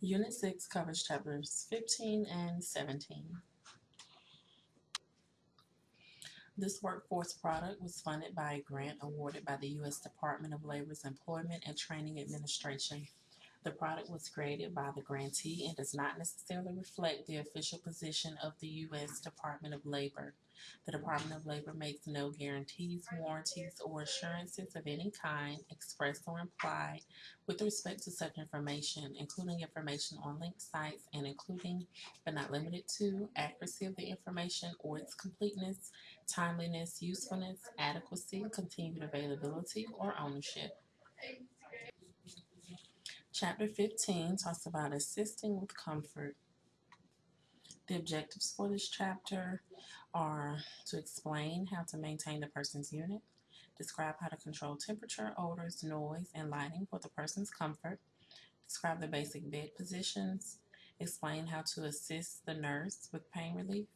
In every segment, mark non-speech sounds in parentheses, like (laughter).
Unit 6 covers chapters 15 and 17. This workforce product was funded by a grant awarded by the U.S. Department of Labor's Employment and Training Administration. The product was created by the grantee and does not necessarily reflect the official position of the U.S. Department of Labor. The Department of Labor makes no guarantees, warranties, or assurances of any kind, expressed or implied, with respect to such information, including information on linked sites and including, but not limited to, accuracy of the information or its completeness, timeliness, usefulness, adequacy, continued availability, or ownership. Chapter 15 talks about assisting with comfort. The objectives for this chapter are to explain how to maintain the person's unit, describe how to control temperature, odors, noise, and lighting for the person's comfort, describe the basic bed positions, explain how to assist the nurse with pain relief,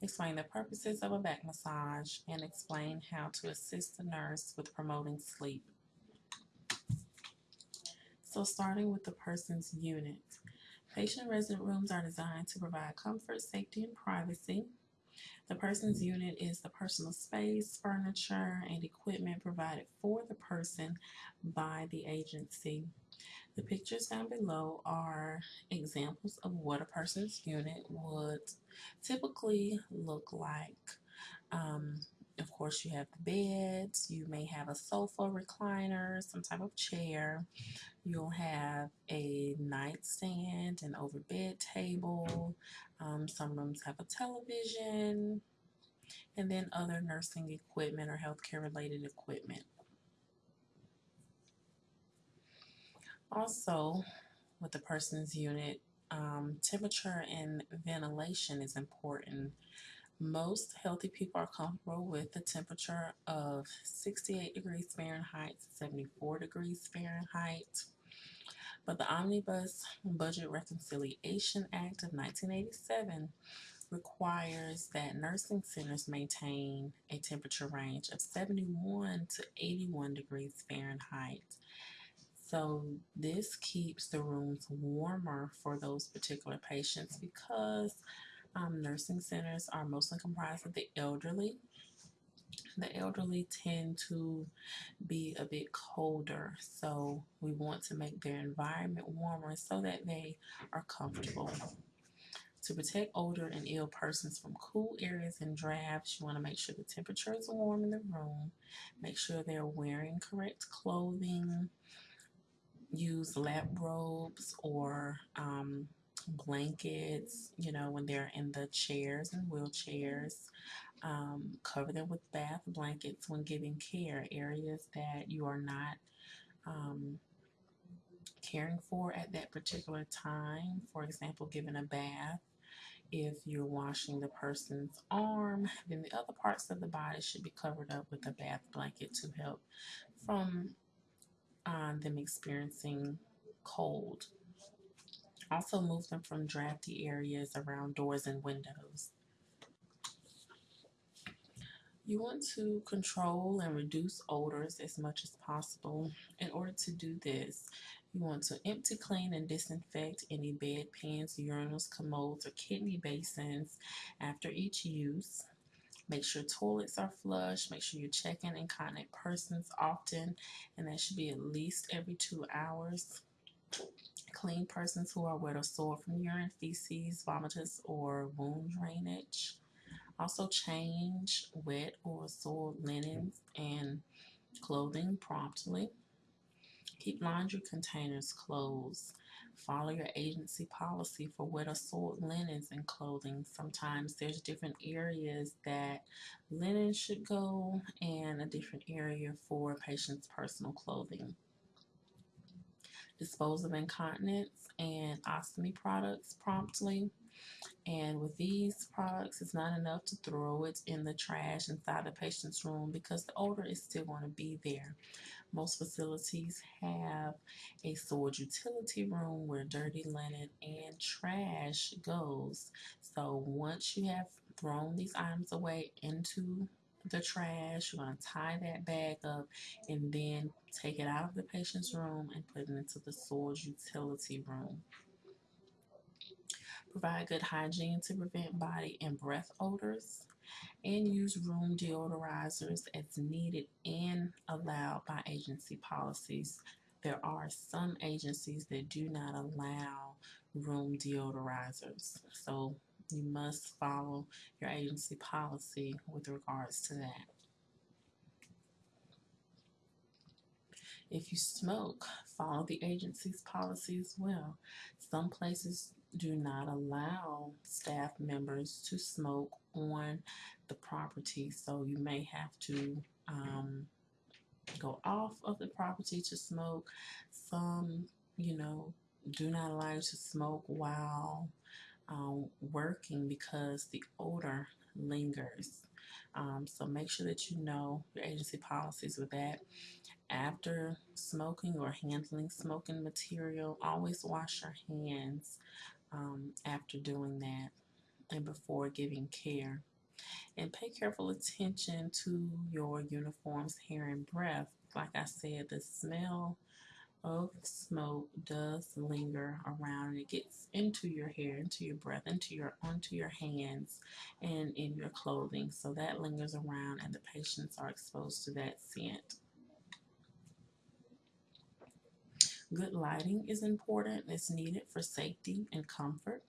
explain the purposes of a back massage, and explain how to assist the nurse with promoting sleep. So starting with the person's unit. Patient resident rooms are designed to provide comfort, safety, and privacy. The person's unit is the personal space, furniture, and equipment provided for the person by the agency. The pictures down below are examples of what a person's unit would typically look like. Um, of course, you have the beds, you may have a sofa recliner, some type of chair. You'll have a nightstand, an over bed table. Um, some rooms have a television, and then other nursing equipment or healthcare related equipment. Also, with the person's unit, um, temperature and ventilation is important. Most healthy people are comfortable with a temperature of 68 degrees Fahrenheit to 74 degrees Fahrenheit. But the Omnibus Budget Reconciliation Act of 1987 requires that nursing centers maintain a temperature range of 71 to 81 degrees Fahrenheit. So this keeps the rooms warmer for those particular patients because um, nursing centers are mostly comprised of the elderly. The elderly tend to be a bit colder, so we want to make their environment warmer so that they are comfortable. To protect older and ill persons from cool areas and drafts, you want to make sure the temperature is warm in the room. Make sure they're wearing correct clothing. Use lap robes or um, blankets, you know, when they're in the chairs and wheelchairs. Um, cover them with bath blankets when giving care. Areas that you are not um, caring for at that particular time. For example, giving a bath. If you're washing the person's arm, then the other parts of the body should be covered up with a bath blanket to help from uh, them experiencing cold. Also move them from drafty areas around doors and windows. You want to control and reduce odors as much as possible. In order to do this, you want to empty, clean, and disinfect any bedpans, urinals, commodes, or kidney basins after each use. Make sure toilets are flush. Make sure you're checking incontinent persons often, and that should be at least every two hours clean persons who are wet or sore from urine, feces, vomitus, or wound drainage. Also change wet or sore linens and clothing promptly. Keep laundry containers closed. Follow your agency policy for wet or soiled linens and clothing. Sometimes there's different areas that linen should go and a different area for patient's personal clothing dispose of incontinence and ostomy products promptly. And with these products, it's not enough to throw it in the trash inside the patient's room because the odor is still going to be there. Most facilities have a storage utility room where dirty linen and trash goes. So once you have thrown these items away into the trash. You're going to tie that bag up and then take it out of the patient's room and put it into the storage utility room. Provide good hygiene to prevent body and breath odors. And use room deodorizers as needed and allowed by agency policies. There are some agencies that do not allow room deodorizers. So you must follow your agency policy with regards to that. If you smoke, follow the agency's policy as well. Some places do not allow staff members to smoke on the property, so you may have to um, go off of the property to smoke. Some, you know, do not allow you to smoke while um, working because the odor lingers. Um, so make sure that you know your agency policies with that. After smoking or handling smoking material, always wash your hands um, after doing that and before giving care. And pay careful attention to your uniform's hair and breath. Like I said, the smell of smoke does linger around and it gets into your hair, into your breath, into your onto your hands and in your clothing. So that lingers around and the patients are exposed to that scent. Good lighting is important. It's needed for safety and comfort.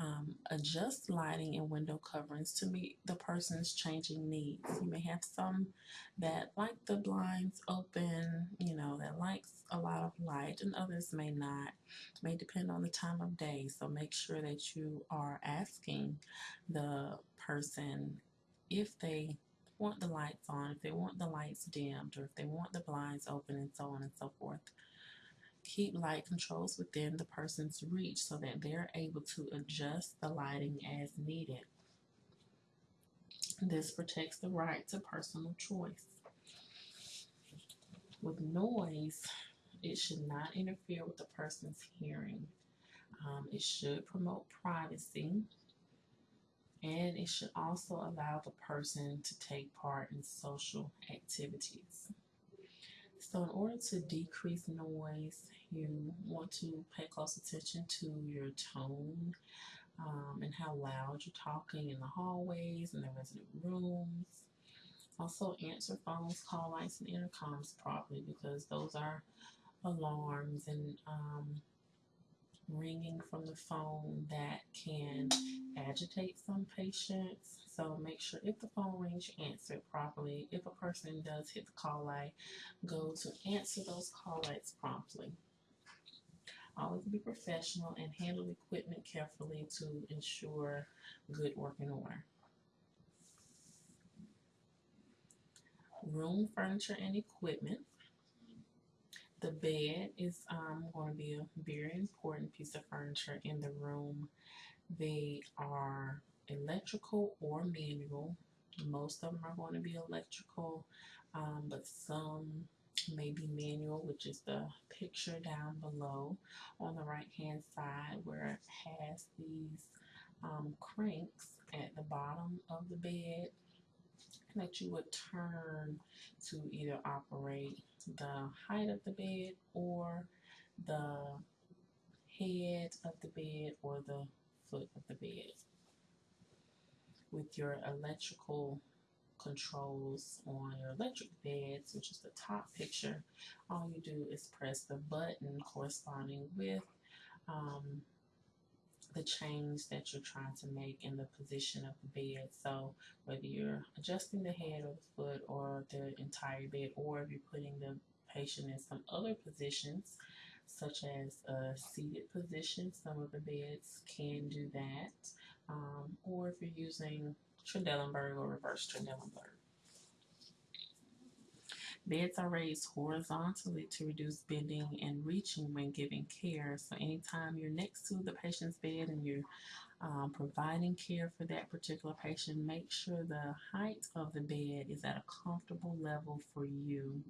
Um, adjust lighting and window coverings to meet the person's changing needs. You may have some that like the blinds open, you know, that likes a lot of light, and others may not. It may depend on the time of day. So make sure that you are asking the person if they want the lights on, if they want the lights dimmed, or if they want the blinds open, and so on and so forth keep light controls within the person's reach so that they're able to adjust the lighting as needed. This protects the right to personal choice. With noise, it should not interfere with the person's hearing. Um, it should promote privacy and it should also allow the person to take part in social activities. So in order to decrease noise, you want to pay close attention to your tone um, and how loud you're talking in the hallways and the resident rooms. Also answer phones, call lights, and intercoms properly because those are alarms and um, ringing from the phone that can agitate some patients. So make sure if the phone rings, you answer it properly. If a person does hit the call light, go to answer those call lights promptly. Always be professional and handle equipment carefully to ensure good working order. Room furniture and equipment. The bed is um, going to be a very important piece of furniture in the room. They are electrical or manual. Most of them are going to be electrical, um, but some may be manual, which is the picture down below on the right hand side where it has these um, cranks at the bottom of the bed that you would turn to either operate the height of the bed or the head of the bed or the foot of the bed. With your electrical controls on your electric beds, which is the top picture, all you do is press the button corresponding with um, the change that you're trying to make in the position of the bed. So whether you're adjusting the head or the foot or the entire bed, or if you're putting the patient in some other positions, such as a seated position, some of the beds can do that. Um, or if you're using Trendelenburg or reverse Trendelenburg. Beds are raised horizontally to reduce bending and reaching when giving care. So anytime you're next to the patient's bed and you're um, providing care for that particular patient, make sure the height of the bed is at a comfortable level for you.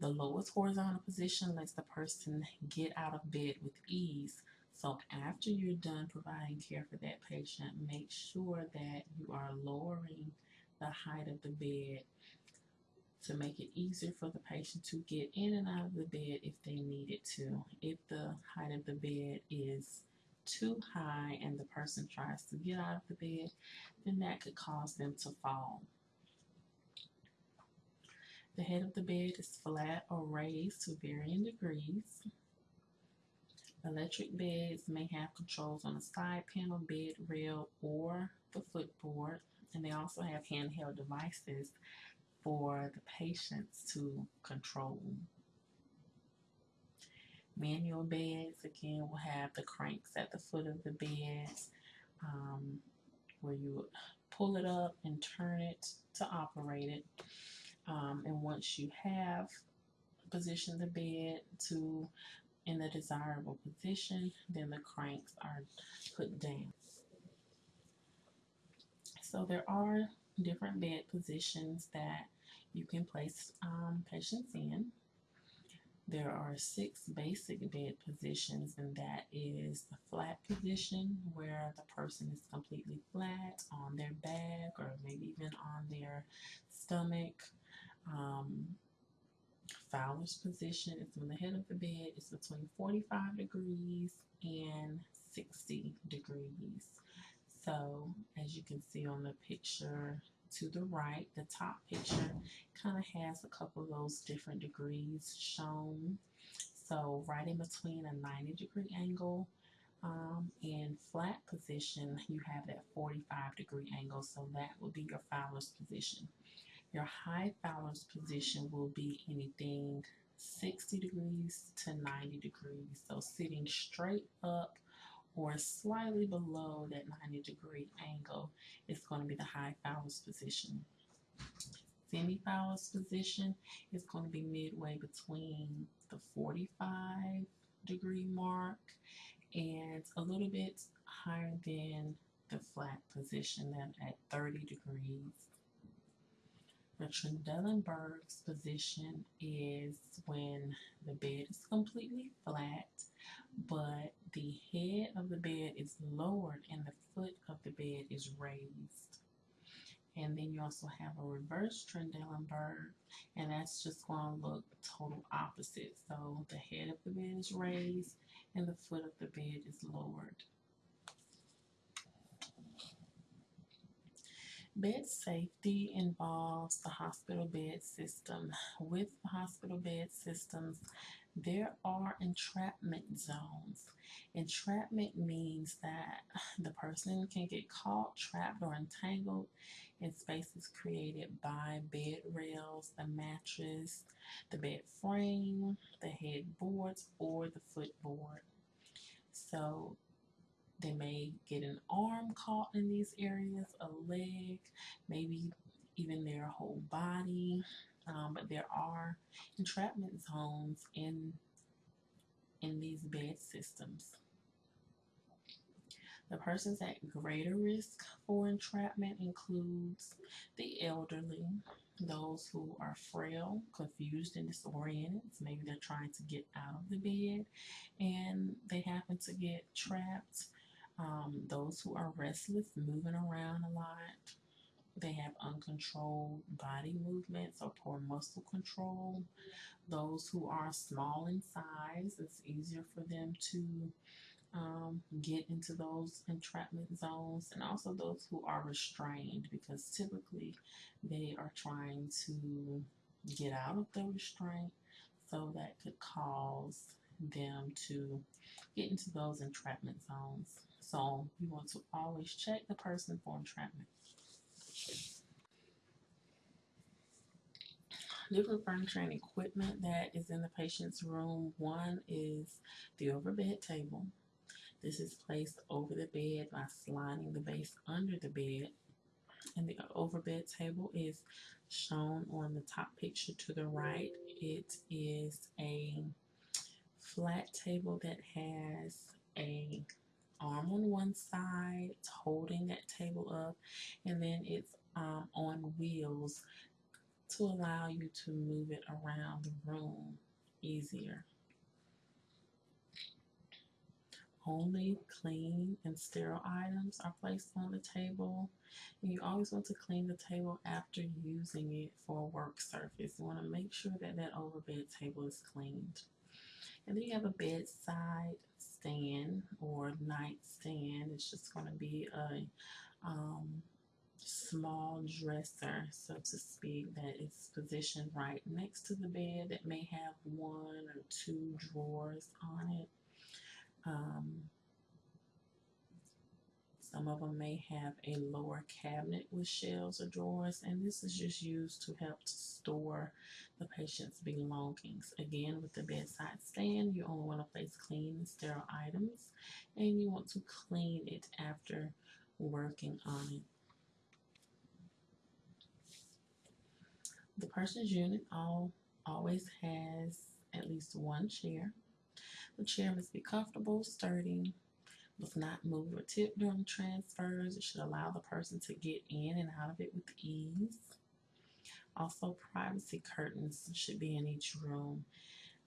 The lowest horizontal position lets the person get out of bed with ease. So after you're done providing care for that patient, make sure that you are lowering the height of the bed to make it easier for the patient to get in and out of the bed if they needed to. If the height of the bed is too high and the person tries to get out of the bed, then that could cause them to fall. The head of the bed is flat or raised to varying degrees. Electric beds may have controls on the side panel, bed rail, or the footboard, and they also have handheld devices for the patients to control. Manual beds, again, will have the cranks at the foot of the bed um, where you pull it up and turn it to operate it. Um, and once you have positioned the bed to in the desirable position, then the cranks are put down. So there are different bed positions that you can place um, patients in. There are six basic bed positions, and that is the flat position where the person is completely flat on their back or maybe even on their stomach. Um, Fowler's position is when the head of the bed is between 45 degrees and 60 degrees. So, as you can see on the picture to the right, the top picture kind of has a couple of those different degrees shown. So, right in between a 90 degree angle um, and flat position, you have that 45 degree angle. So, that will be your Fowler's position. Your high Fowler's position will be anything 60 degrees to 90 degrees. So sitting straight up or slightly below that 90 degree angle is going to be the high Fowler's position. Semi Fowler's position is going to be midway between the 45 degree mark and a little bit higher than the flat position at 30 degrees. The Trendelenburg's position is when the bed is completely flat, but the head of the bed is lowered and the foot of the bed is raised. And then you also have a reverse Trendelenburg, and that's just going to look total opposite. So the head of the bed is raised and the foot of the bed is lowered. Bed safety involves the hospital bed system. With the hospital bed systems, there are entrapment zones. Entrapment means that (sighs) the person can get caught, trapped, or entangled in spaces created by bed rails, the mattress, the bed frame, the headboards, or the footboard. So they may get an arm caught in these areas, a leg, maybe even their whole body. Um, but there are entrapment zones in in these bed systems. The persons at greater risk for entrapment includes the elderly, those who are frail, confused, and disoriented. Maybe they're trying to get out of the bed and they happen to get trapped um, those who are restless, moving around a lot, they have uncontrolled body movements or poor muscle control. Those who are small in size, it's easier for them to um, get into those entrapment zones, and also those who are restrained because typically they are trying to get out of the restraint, so that could cause them to get into those entrapment zones. So you want to always check the person for entrapment. Different furniture and equipment that is in the patient's room. One is the overbed table. This is placed over the bed by sliding the base under the bed. And the overbed table is shown on the top picture to the right. It is a flat table that has a arm on one side, it's holding that table up, and then it's um, on wheels to allow you to move it around the room easier. Only clean and sterile items are placed on the table. And you always want to clean the table after using it for a work surface. You want to make sure that that overbed table is cleaned. And then you have a bedside stand or nightstand. It's just going to be a um, small dresser, so to speak, that is positioned right next to the bed that may have one or two drawers on it. Um, some of them may have a lower cabinet with shelves or drawers, and this is just used to help to store the patient's belongings. Again, with the bedside stand, you only want to place clean and sterile items, and you want to clean it after working on it. The person's unit all, always has at least one chair. The chair must be comfortable, sturdy, must not move or tip during transfers. It should allow the person to get in and out of it with ease. Also, privacy curtains should be in each room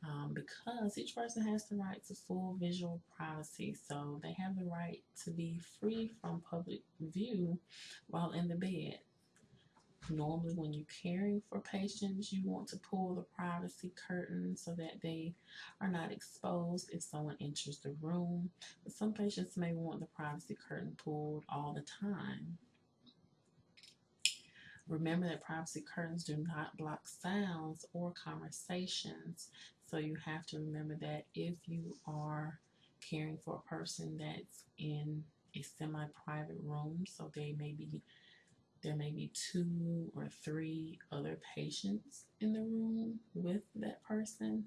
um, because each person has the right to full visual privacy. So they have the right to be free from public view while in the bed. Normally, when you're caring for patients, you want to pull the privacy curtain so that they are not exposed if someone enters the room. But some patients may want the privacy curtain pulled all the time. Remember that privacy curtains do not block sounds or conversations. So you have to remember that if you are caring for a person that's in a semi-private room, so they may be there may be two or three other patients in the room with that person.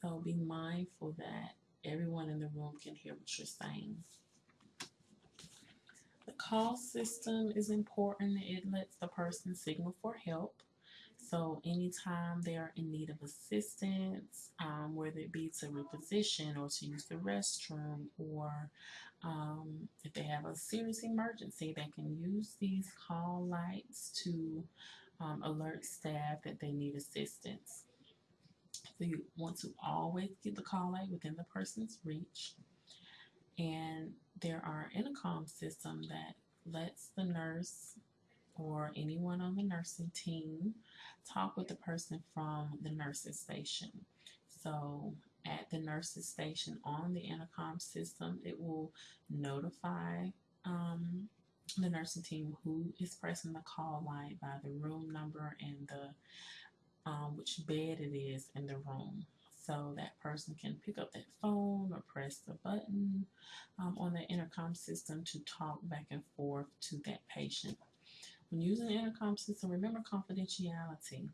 So be mindful that everyone in the room can hear what you're saying. The call system is important. It lets the person signal for help. So anytime they are in need of assistance, um, whether it be to reposition or to use the restroom or um, if they have a serious emergency, they can use these call lights to um, alert staff that they need assistance. So you want to always get the call light within the person's reach. And there are intercom system that lets the nurse or anyone on the nursing team talk with the person from the nurses station. So at the nurse's station on the intercom system, it will notify um, the nursing team who is pressing the call light by the room number and the um, which bed it is in the room. So that person can pick up that phone or press the button um, on the intercom system to talk back and forth to that patient. When using the intercom system, remember confidentiality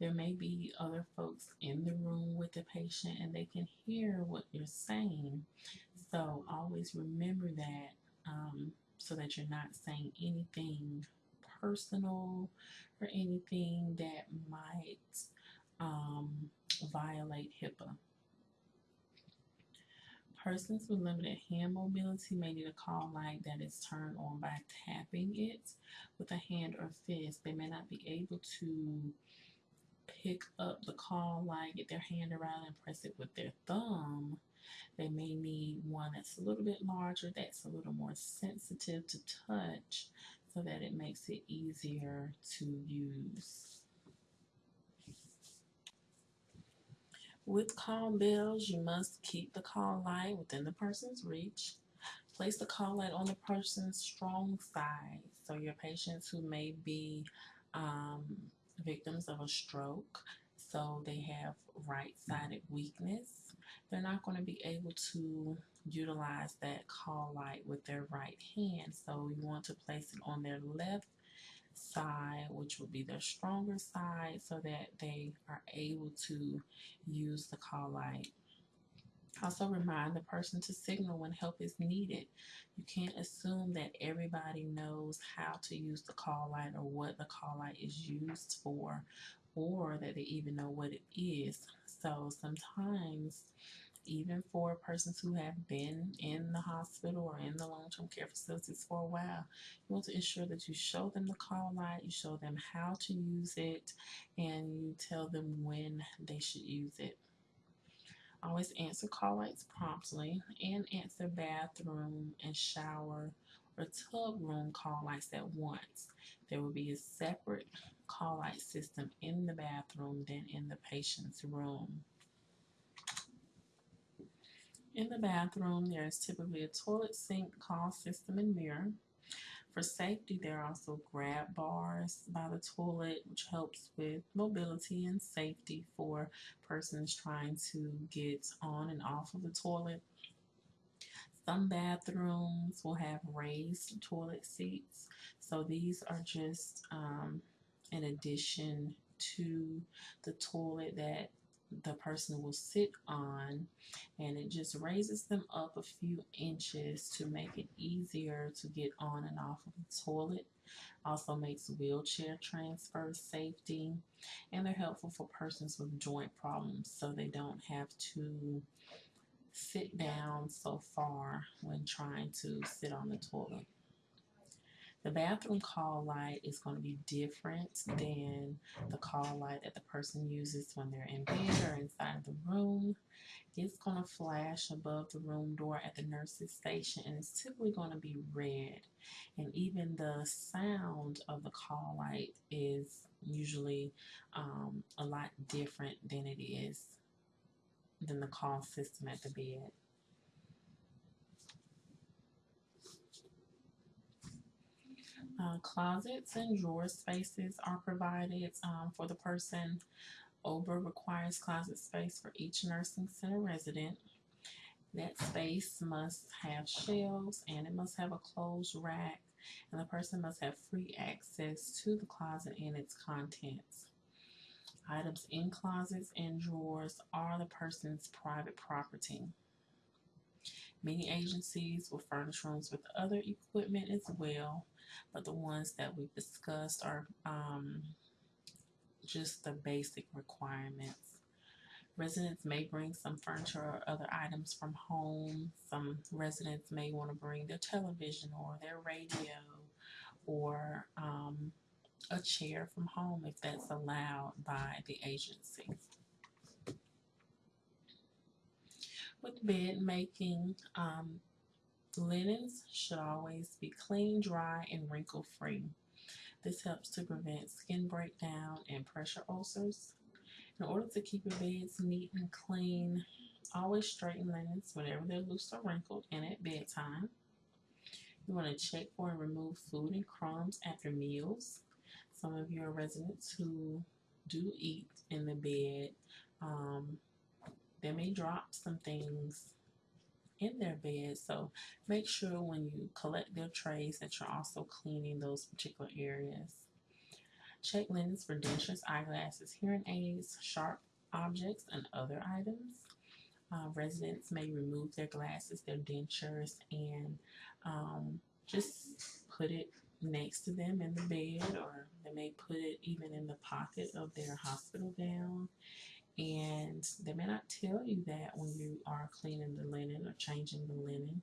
there may be other folks in the room with the patient and they can hear what you're saying. So always remember that um, so that you're not saying anything personal or anything that might um, violate HIPAA. Persons with limited hand mobility may need a call light that is turned on by tapping it with a hand or fist. They may not be able to pick up the call light, get their hand around and press it with their thumb, they may need one that's a little bit larger, that's a little more sensitive to touch so that it makes it easier to use. With call bells, you must keep the call light within the person's reach. Place the call light on the person's strong side. So your patients who may be um, victims of a stroke, so they have right-sided weakness. They're not going to be able to utilize that call light with their right hand. So you want to place it on their left side, which would be their stronger side, so that they are able to use the call light. Also remind the person to signal when help is needed. You can't assume that everybody knows how to use the call light or what the call light is used for or that they even know what it is. So sometimes even for persons who have been in the hospital or in the long-term care facilities for a while, you want to ensure that you show them the call light, you show them how to use it, and you tell them when they should use it. Always answer call lights promptly and answer bathroom and shower or tub room call lights at once. There will be a separate call light system in the bathroom than in the patient's room. In the bathroom, there is typically a toilet sink, call system, and mirror. For safety, there are also grab bars by the toilet, which helps with mobility and safety for persons trying to get on and off of the toilet. Some bathrooms will have raised toilet seats, so these are just um, in addition to the toilet that the person will sit on and it just raises them up a few inches to make it easier to get on and off of the toilet. Also makes wheelchair transfer safety and they're helpful for persons with joint problems so they don't have to sit down so far when trying to sit on the toilet the bathroom call light is going to be different than the call light that the person uses when they're in bed or inside of the room. It's going to flash above the room door at the nurse's station and it's typically going to be red. And even the sound of the call light is usually um, a lot different than it is than the call system at the bed. Uh, closets and drawer spaces are provided um, for the person. OBRA requires closet space for each nursing center resident. That space must have shelves and it must have a closed rack and the person must have free access to the closet and its contents. Items in closets and drawers are the person's private property. Many agencies will furnish rooms with other equipment as well but the ones that we've discussed are um, just the basic requirements. Residents may bring some furniture or other items from home. Some residents may want to bring their television or their radio or um, a chair from home if that's allowed by the agency. With bed making, um, Linens should always be clean, dry, and wrinkle free. This helps to prevent skin breakdown and pressure ulcers. In order to keep your beds neat and clean, always straighten linens whenever they're loose or wrinkled and at bedtime. You want to check for and remove food and crumbs after meals. Some of your residents who do eat in the bed, um, they may drop some things in their bed. So make sure when you collect their trays that you're also cleaning those particular areas. Check linens for dentures, eyeglasses, hearing aids, sharp objects, and other items. Uh, residents may remove their glasses, their dentures, and um, just put it next to them in the bed, or they may put it even in the pocket of their hospital gown they may not tell you that when you are cleaning the linen or changing the linen.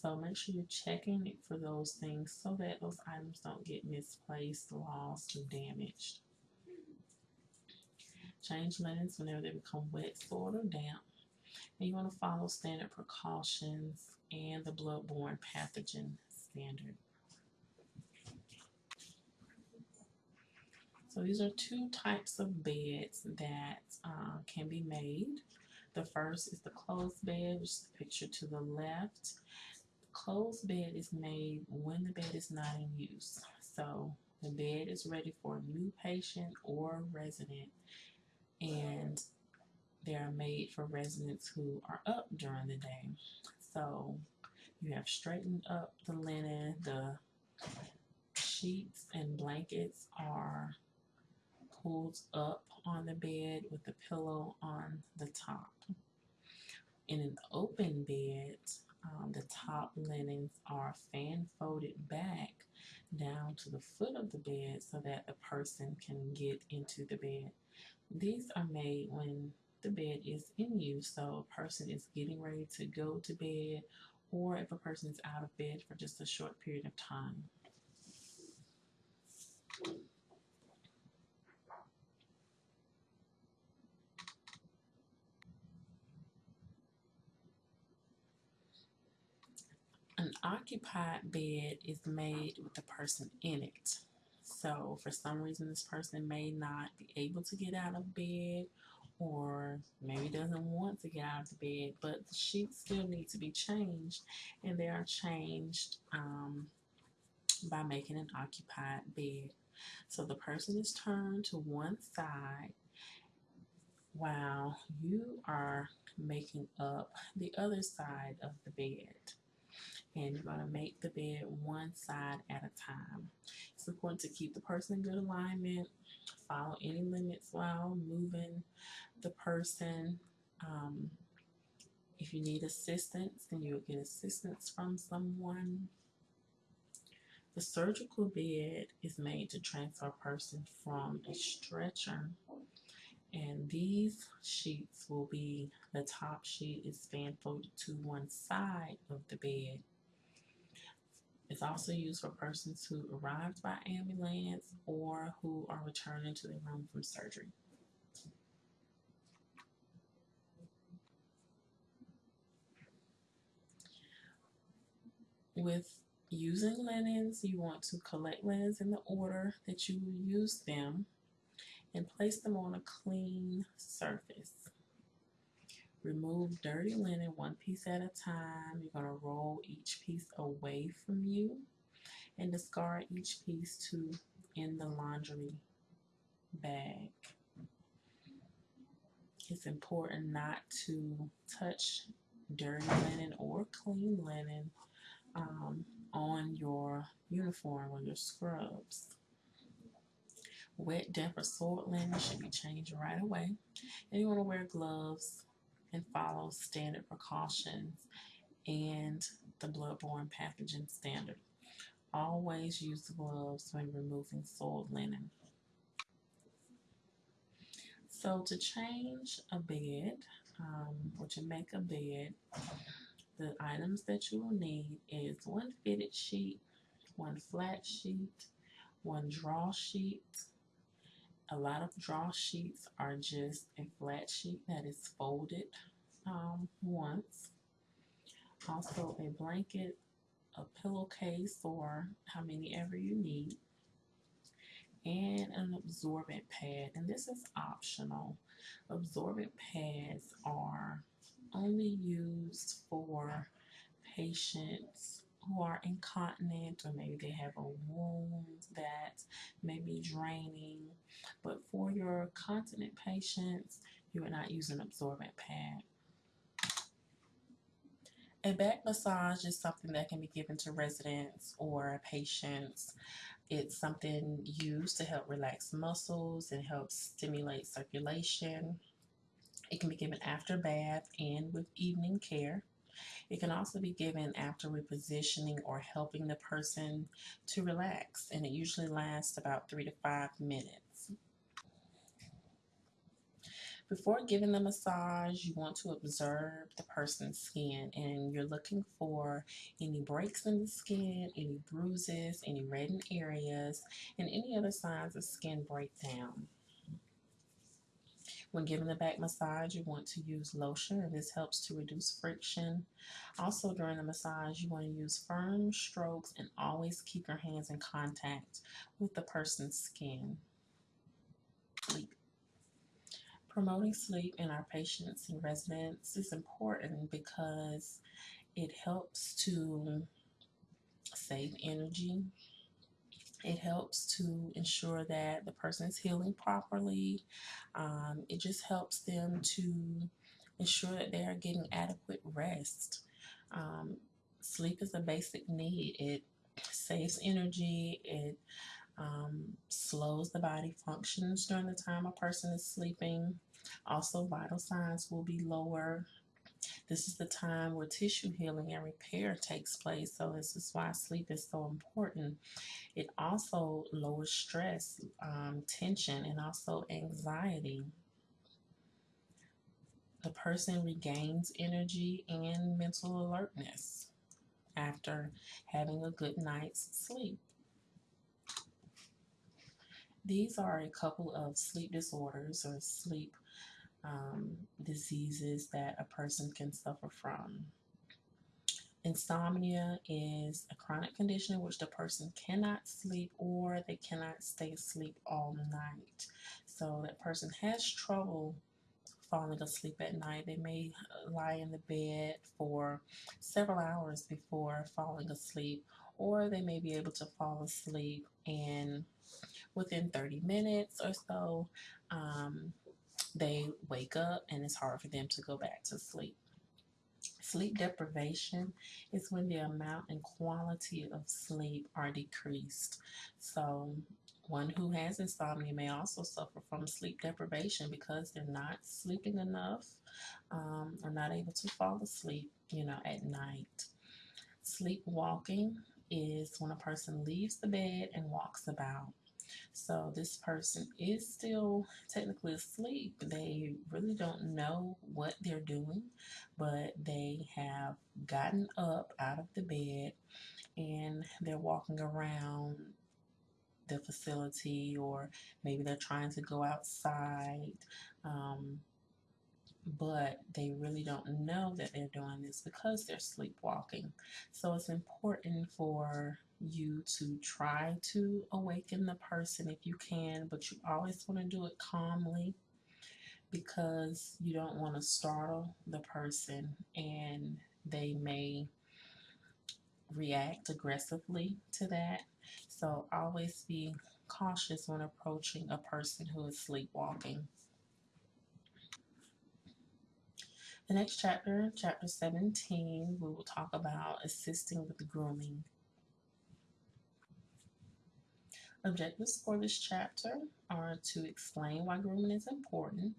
So make sure you're checking it for those things so that those items don't get misplaced, lost, or damaged. Change linens whenever they become wet, soiled, or damp. And you want to follow standard precautions and the bloodborne pathogen standard. So these are two types of beds that uh, can be made. The first is the closed bed, which is the picture to the left. The closed bed is made when the bed is not in use. So the bed is ready for a new patient or resident and they are made for residents who are up during the day. So you have straightened up the linen, the sheets and blankets are pulled up on the bed with the pillow on the top. In an open bed, um, the top linens are fan folded back down to the foot of the bed so that the person can get into the bed. These are made when the bed is in use, so a person is getting ready to go to bed or if a person is out of bed for just a short period of time. Occupied bed is made with the person in it. So for some reason this person may not be able to get out of bed or maybe doesn't want to get out of the bed, but the sheets still need to be changed, and they are changed um, by making an occupied bed. So the person is turned to one side while you are making up the other side of the bed. And you're going to make the bed one side at a time. It's important to keep the person in good alignment, follow any limits while moving the person. Um, if you need assistance, then you'll get assistance from someone. The surgical bed is made to transfer a person from a stretcher and these sheets will be the top sheet is fan folded to one side of the bed. It's also used for persons who arrived by ambulance or who are returning to their room from surgery. With using linens, you want to collect linens in the order that you use them and place them on a clean surface. Remove dirty linen one piece at a time. You're going to roll each piece away from you and discard each piece to in the laundry bag. It's important not to touch dirty linen or clean linen um, on your uniform or your scrubs. Wet, damp, or soiled linen should be changed right away. And you want to wear gloves and follow standard precautions and the bloodborne pathogen standard. Always use gloves when removing soiled linen. So to change a bed um, or to make a bed, the items that you will need is one fitted sheet, one flat sheet, one draw sheet, a lot of draw sheets are just a flat sheet that is folded um, once. Also a blanket, a pillowcase, or how many ever you need. And an absorbent pad. And this is optional. Absorbent pads are only used for patients who are incontinent or maybe they have a wound that may be draining. But for your continent patients, you are not using absorbent pad. A back massage is something that can be given to residents or patients. It's something used to help relax muscles and help stimulate circulation. It can be given after bath and with evening care. It can also be given after repositioning or helping the person to relax, and it usually lasts about three to five minutes. Before giving the massage, you want to observe the person's skin and you're looking for any breaks in the skin, any bruises, any reddened areas, and any other signs of skin breakdown. When giving the back massage, you want to use lotion, and this helps to reduce friction. Also, during the massage, you want to use firm strokes and always keep your hands in contact with the person's skin. Sleep. Promoting sleep in our patients and residents is important because it helps to save energy it helps to ensure that the person is healing properly. Um, it just helps them to ensure that they are getting adequate rest. Um, sleep is a basic need. It saves energy. It um, slows the body functions during the time a person is sleeping. Also, vital signs will be lower. This is the time where tissue healing and repair takes place. So this is why sleep is so important. It also lowers stress, um, tension, and also anxiety. The person regains energy and mental alertness after having a good night's sleep. These are a couple of sleep disorders or sleep um, diseases that a person can suffer from. Insomnia is a chronic condition in which the person cannot sleep or they cannot stay asleep all night. So that person has trouble falling asleep at night. They may uh, lie in the bed for several hours before falling asleep, or they may be able to fall asleep and within 30 minutes or so, um, they wake up and it's hard for them to go back to sleep. Sleep deprivation is when the amount and quality of sleep are decreased. So, one who has insomnia may also suffer from sleep deprivation because they're not sleeping enough um, or not able to fall asleep, you know, at night. Sleepwalking is when a person leaves the bed and walks about. So this person is still technically asleep. They really don't know what they're doing, but they have gotten up out of the bed and they're walking around the facility or maybe they're trying to go outside. Um, but they really don't know that they're doing this because they're sleepwalking. So it's important for you to try to awaken the person if you can, but you always want to do it calmly because you don't want to startle the person and they may react aggressively to that. So always be cautious when approaching a person who is sleepwalking. The next chapter, chapter 17, we will talk about assisting with grooming. Objectives for this chapter are to explain why grooming is important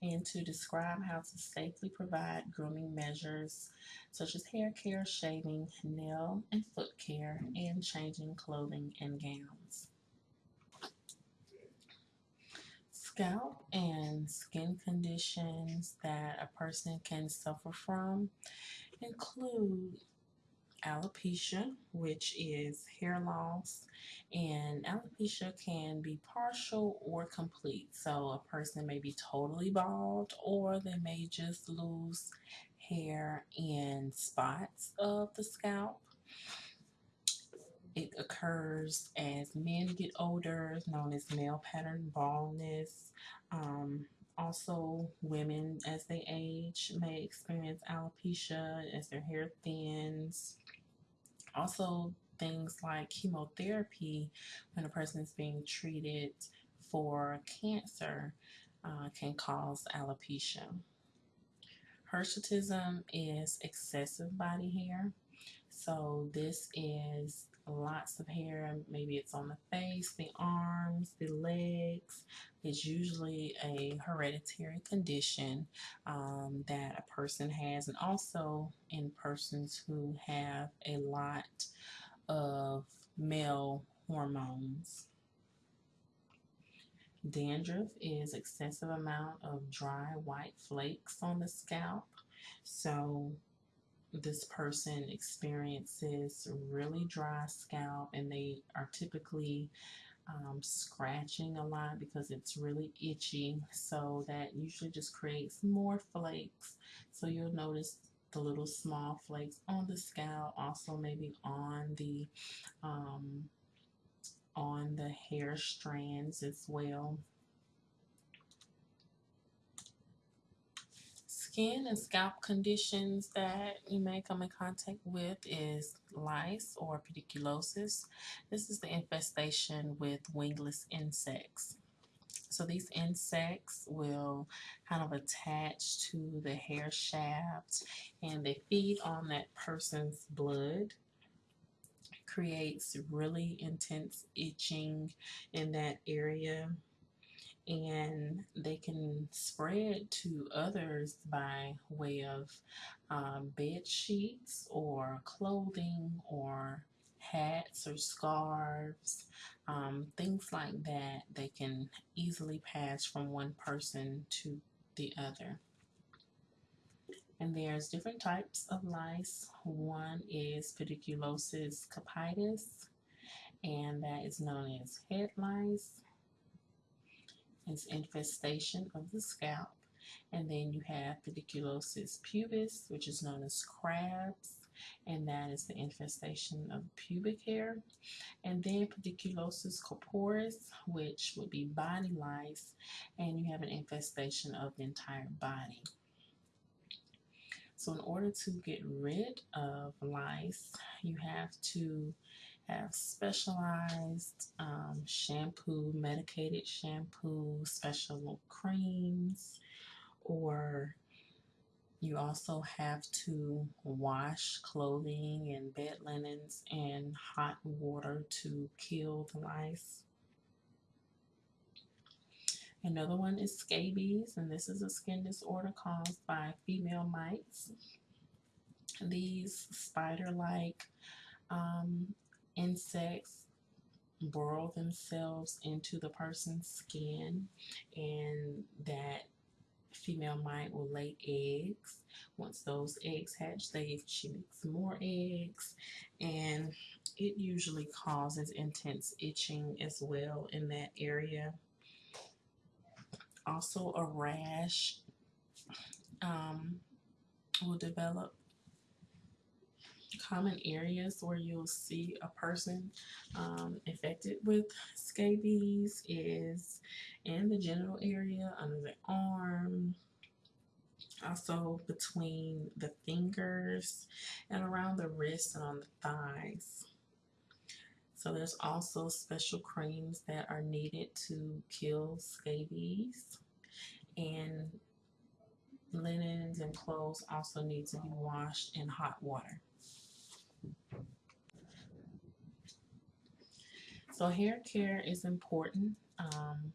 and to describe how to safely provide grooming measures such as hair care, shaving, nail and foot care, and changing clothing and gowns. Scalp and skin conditions that a person can suffer from include alopecia, which is hair loss, and alopecia can be partial or complete. So a person may be totally bald or they may just lose hair in spots of the scalp. It occurs as men get older, known as male pattern baldness. Um, also, women as they age may experience alopecia as their hair thins. Also, things like chemotherapy when a person is being treated for cancer uh, can cause alopecia. Hirsutism is excessive body hair. So this is lots of hair. Maybe it's on the face, the arms, the legs. It's usually a hereditary condition um, that a person has, and also in persons who have a lot of male hormones. Dandruff is excessive amount of dry white flakes on the scalp. So this person experiences really dry scalp and they are typically um, scratching a lot because it's really itchy. So that usually just creates more flakes. So you'll notice the little small flakes on the scalp also maybe on the um, on the hair strands as well skin and scalp conditions that you may come in contact with is lice or pediculosis. This is the infestation with wingless insects. So these insects will kind of attach to the hair shaft and they feed on that person's blood creates really intense itching in that area and they can spread to others by way of um, bed sheets or clothing or hats or scarves, um, things like that. They can easily pass from one person to the other. And there's different types of lice. One is pediculosis capitis, and that is known as head lice is infestation of the scalp. And then you have pediculosis pubis, which is known as crabs. and that is the infestation of pubic hair. And then pediculosis corporis, which would be body lice, and you have an infestation of the entire body. So in order to get rid of lice, you have to have specialized um, shampoo, medicated shampoo, special creams, or you also have to wash clothing and bed linens in hot water to kill the lice. Another one is scabies, and this is a skin disorder caused by female mites. These spider-like um, insects burrow themselves into the person's skin, and that female mite will lay eggs. Once those eggs hatch, they she makes more eggs, and it usually causes intense itching as well in that area also a rash um, will develop common areas where you'll see a person um, infected with scabies is in the genital area, under the arm, also between the fingers and around the wrists and on the thighs. So there's also special creams that are needed to kill scabies and linens and clothes also need to be washed in hot water. So hair care is important um,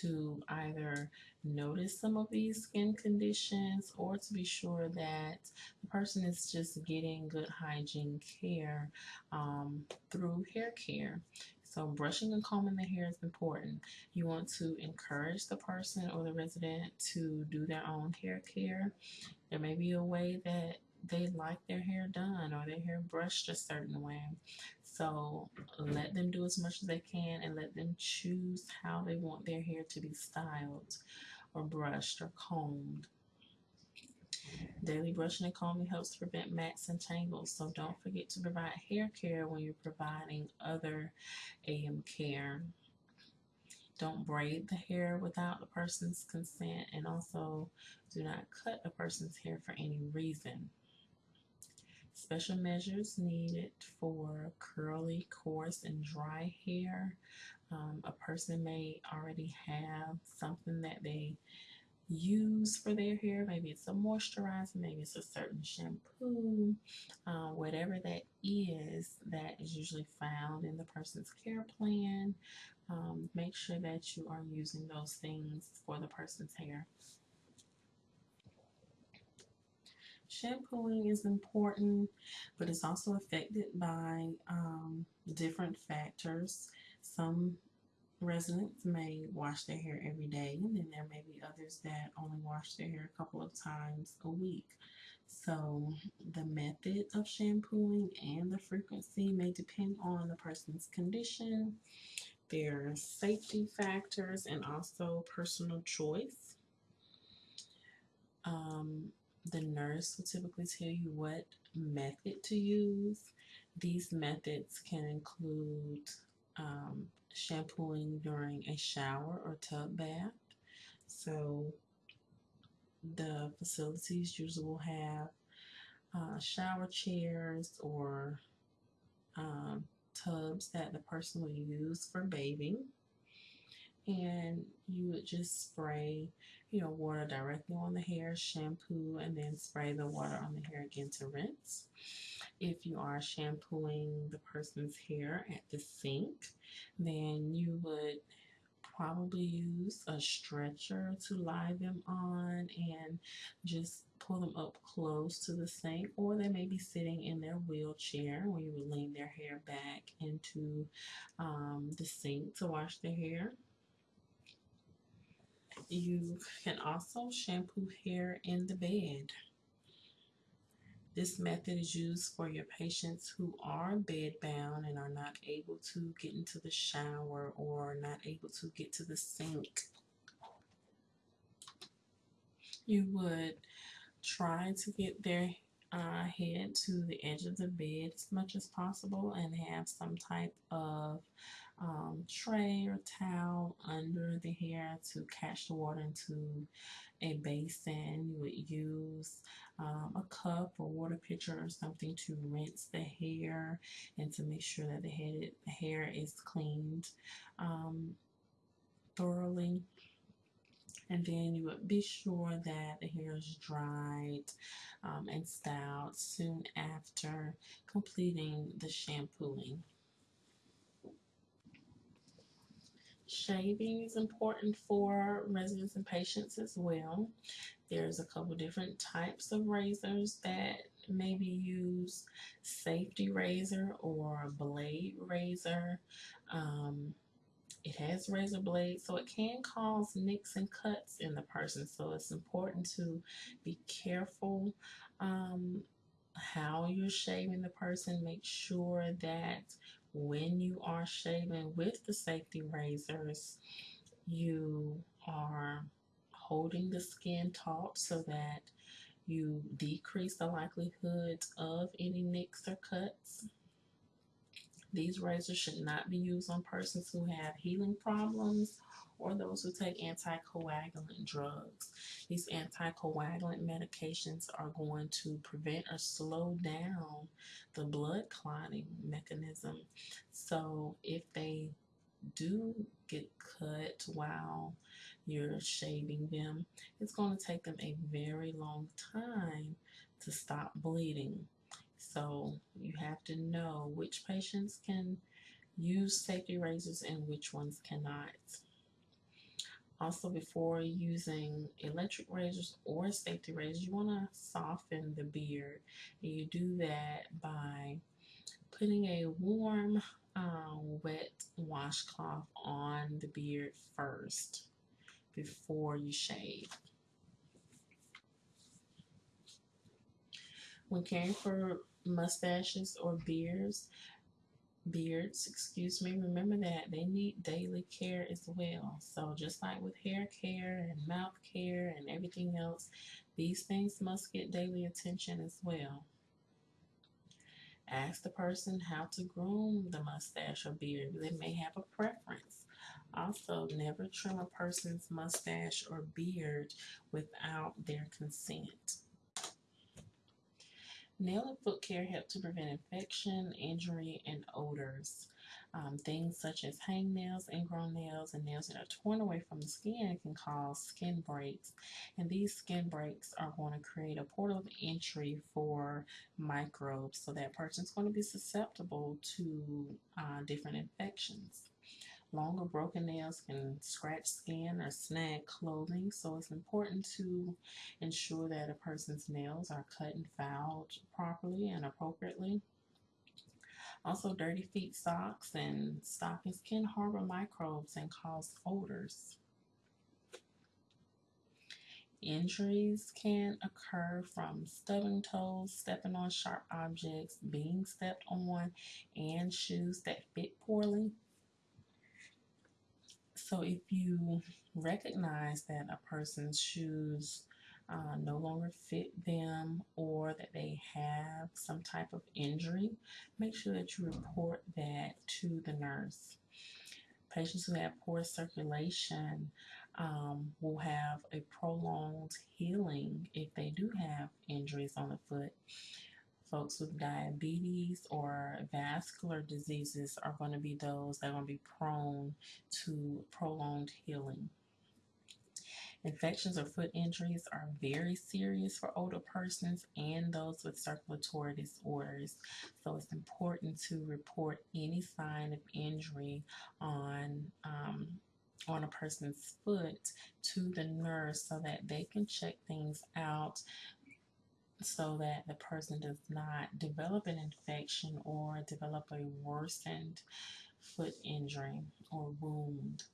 to either notice some of these skin conditions or to be sure that the person is just getting good hygiene care um, through hair care. So brushing and combing the hair is important. You want to encourage the person or the resident to do their own hair care. There may be a way that they like their hair done or their hair brushed a certain way. So let them do as much as they can and let them choose how they want their hair to be styled or brushed or combed. Daily brushing and combing helps prevent mats and tangles, so don't forget to provide hair care when you're providing other AM care. Don't braid the hair without the person's consent, and also do not cut a person's hair for any reason. Special measures needed for curly, coarse, and dry hair. Um, a person may already have something that they use for their hair. Maybe it's a moisturizer, maybe it's a certain shampoo, uh, whatever that is, that is usually found in the person's care plan. Um, make sure that you are using those things for the person's hair. Shampooing is important, but it's also affected by um, different factors. Some residents may wash their hair every day, and then there may be others that only wash their hair a couple of times a week. So the method of shampooing and the frequency may depend on the person's condition, their safety factors, and also personal choice. Um, the nurse will typically tell you what method to use. These methods can include um, shampooing during a shower or tub bath. So the facilities usually will have uh, shower chairs or um, tubs that the person will use for bathing. And you would just spray, you know, water directly on the hair, shampoo, and then spray the water on the hair again to rinse. If you are shampooing the person's hair at the sink, then you would probably use a stretcher to lie them on and just pull them up close to the sink or they may be sitting in their wheelchair where you would lean their hair back into um, the sink to wash their hair. You can also shampoo hair in the bed. This method is used for your patients who are bedbound and are not able to get into the shower or not able to get to the sink. You would try to get their uh, head to the edge of the bed as much as possible and have some type of um, tray or towel under the hair to catch the water into a basin. You would use um, a cup or water pitcher or something to rinse the hair and to make sure that the head, hair is cleaned um, thoroughly. And then you would be sure that the hair is dried um, and styled soon after completing the shampooing. Shaving is important for residents and patients as well. There's a couple different types of razors that may be used. Safety razor or blade razor. Um, it has razor blades, so it can cause nicks and cuts in the person. So it's important to be careful um, how you're shaving the person. Make sure that when you are shaving with the safety razors, you are holding the skin taut so that you decrease the likelihood of any nicks or cuts. These razors should not be used on persons who have healing problems or those who take anticoagulant drugs. These anticoagulant medications are going to prevent or slow down the blood clotting mechanism. So if they do get cut while you're shaving them, it's going to take them a very long time to stop bleeding. So you have to know which patients can use safety razors and which ones cannot. Also, before using electric razors or safety razors, you want to soften the beard. And you do that by putting a warm, uh, wet washcloth on the beard first before you shave. When caring for mustaches or beards, beards, excuse me, remember that they need daily care as well. So just like with hair care and mouth care and everything else, these things must get daily attention as well. Ask the person how to groom the mustache or beard. They may have a preference. Also, never trim a person's mustache or beard without their consent. Nail and foot care help to prevent infection, injury, and odors. Um, things such as hangnails, ingrown nails, and nails that are torn away from the skin can cause skin breaks. And these skin breaks are going to create a portal of entry for microbes. So that person's going to be susceptible to uh, different infections. Long or broken nails can scratch skin or snag clothing, so it's important to ensure that a person's nails are cut and filed properly and appropriately. Also, dirty feet socks and stockings can harbor microbes and cause odors. Injuries can occur from stubbing toes, stepping on sharp objects, being stepped on, and shoes that fit poorly. So if you recognize that a person's shoes uh, no longer fit them or that they have some type of injury, make sure that you report that to the nurse. Patients who have poor circulation um, will have a prolonged healing if they do have injuries on the foot folks with diabetes or vascular diseases are going to be those that are going to be prone to prolonged healing. Infections or foot injuries are very serious for older persons and those with circulatory disorders. So it's important to report any sign of injury on um, on a person's foot to the nurse so that they can check things out so that the person does not develop an infection or develop a worsened foot injury or wound.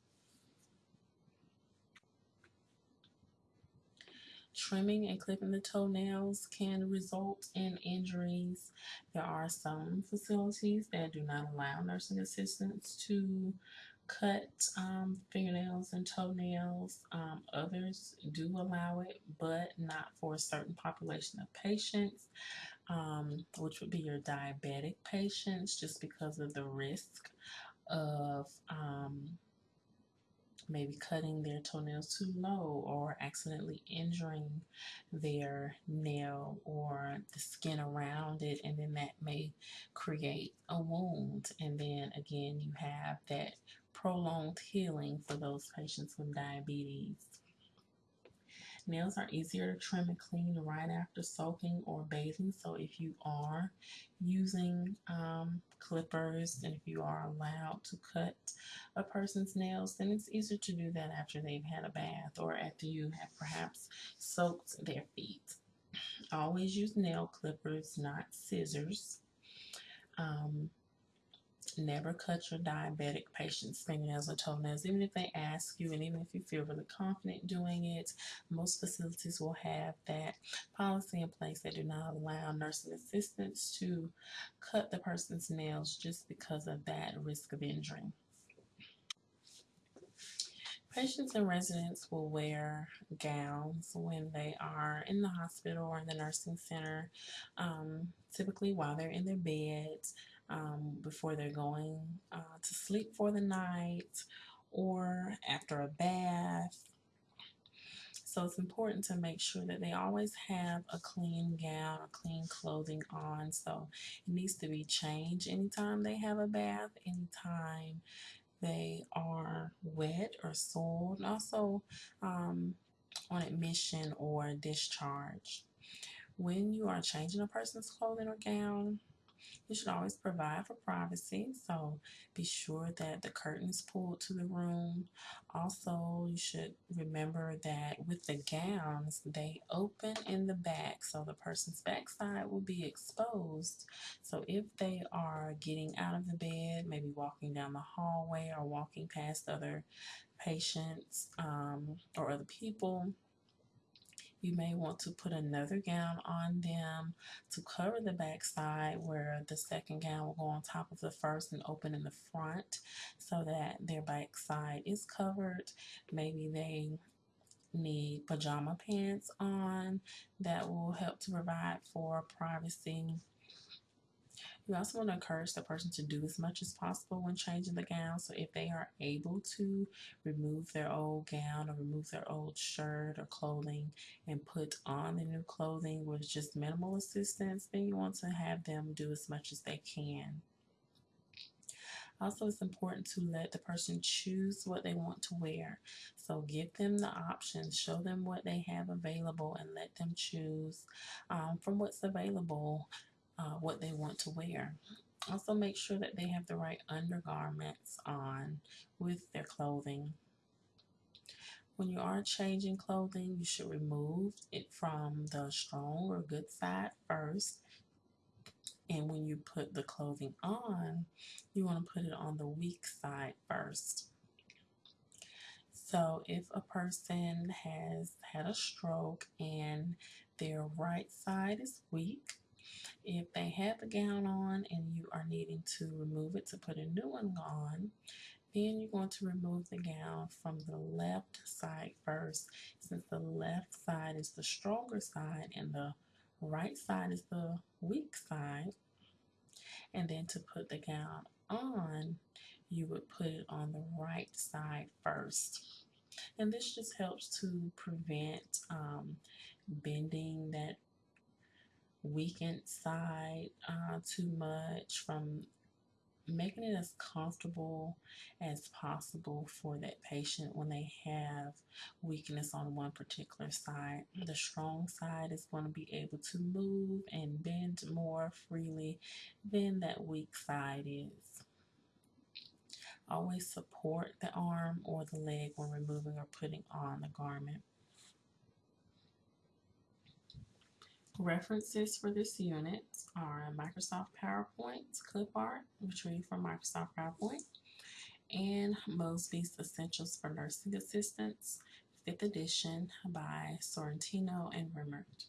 Trimming and clipping the toenails can result in injuries. There are some facilities that do not allow nursing assistants to cut um, fingernails and toenails. Um, others do allow it, but not for a certain population of patients. um, which would be your diabetic patients, just because of the risk of um, maybe cutting their toenails too low or accidentally injuring their nail or the skin around it, and then that may create a wound. And then again, you have that prolonged healing for those patients with diabetes. Nails are easier to trim and clean right after soaking or bathing. So if you are using um, clippers and if you are allowed to cut a person's nails, then it's easier to do that after they've had a bath or after you have perhaps soaked their feet. Always use nail clippers, not scissors. Um, Never cut your diabetic patient's fingernails or toenails, even if they ask you, and even if you feel really confident doing it. Most facilities will have that policy in place that do not allow nursing assistants to cut the person's nails just because of that risk of injury. Patients and residents will wear gowns when they are in the hospital or in the nursing center, um, typically while they're in their beds um, before they're going uh, to sleep for the night or after a bath. So it's important to make sure that they always have a clean gown or clean clothing on. So it needs to be changed anytime they have a bath, anytime they are wet or soiled, also um, on admission or discharge. When you are changing a person's clothing or gown, you should always provide for privacy, so be sure that the curtain is pulled to the room. Also, you should remember that with the gowns, they open in the back, so the person's backside will be exposed. So if they are getting out of the bed, maybe walking down the hallway or walking past other patients um, or other people, you may want to put another gown on them to cover the back side where the second gown will go on top of the first and open in the front so that their back side is covered. Maybe they need pajama pants on that will help to provide for privacy we also want to encourage the person to do as much as possible when changing the gown. So if they are able to remove their old gown or remove their old shirt or clothing and put on the new clothing with just minimal assistance, then you want to have them do as much as they can. Also, it's important to let the person choose what they want to wear. So give them the options, show them what they have available, and let them choose um, from what's available uh, what they want to wear. Also make sure that they have the right undergarments on with their clothing. When you are changing clothing, you should remove it from the strong or good side first. And when you put the clothing on, you want to put it on the weak side first. So if a person has had a stroke and their right side is weak, if they have a gown on and you are needing to remove it to put a new one on, then you're going to remove the gown from the left side first, since the left side is the stronger side and the right side is the weak side. And then to put the gown on, you would put it on the right side first. And this just helps to prevent um, bending that weakened side uh, too much from making it as comfortable as possible for that patient when they have weakness on one particular side. The strong side is going to be able to move and bend more freely than that weak side is. Always support the arm or the leg when removing or putting on the garment. References for this unit are Microsoft PowerPoint, clip art, retrieved from Microsoft PowerPoint, and Mosby's Essentials for Nursing Assistants, 5th edition by Sorrentino and Remmert.